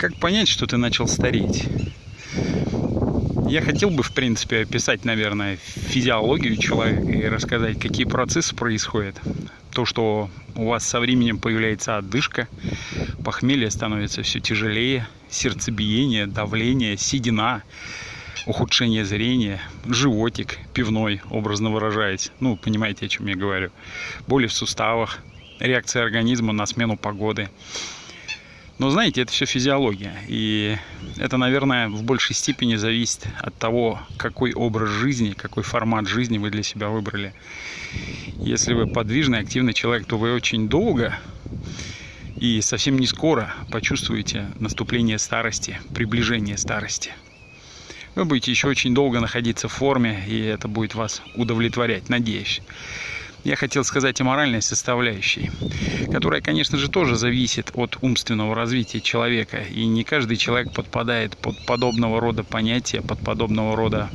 Как понять, что ты начал стареть? Я хотел бы, в принципе, описать, наверное, физиологию человека и рассказать, какие процессы происходят. То, что у вас со временем появляется отдышка, похмелье становится все тяжелее, сердцебиение, давление, седина, ухудшение зрения, животик пивной, образно выражаясь. Ну, понимаете, о чем я говорю. Боли в суставах, реакция организма на смену погоды. Но знаете, это все физиология. И это, наверное, в большей степени зависит от того, какой образ жизни, какой формат жизни вы для себя выбрали. Если вы подвижный, активный человек, то вы очень долго и совсем не скоро почувствуете наступление старости, приближение старости. Вы будете еще очень долго находиться в форме, и это будет вас удовлетворять, надеюсь я хотел сказать о моральной составляющей, которая, конечно же, тоже зависит от умственного развития человека. И не каждый человек подпадает под подобного рода понятия, под подобного рода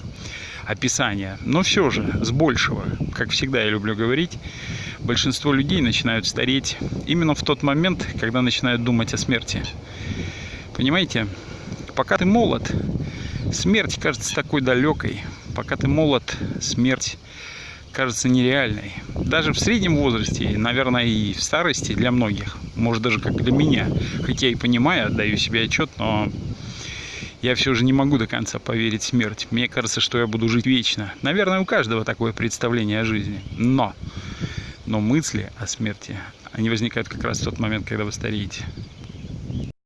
описания. Но все же, с большего, как всегда я люблю говорить, большинство людей начинают стареть именно в тот момент, когда начинают думать о смерти. Понимаете, пока ты молод, смерть кажется такой далекой. Пока ты молод, смерть кажется нереальной. Даже в среднем возрасте, наверное, и в старости для многих, может даже как для меня. Хотя и понимаю, отдаю себе отчет, но я все же не могу до конца поверить в смерть. Мне кажется, что я буду жить вечно. Наверное, у каждого такое представление о жизни. Но, но мысли о смерти, они возникают как раз в тот момент, когда вы стареете.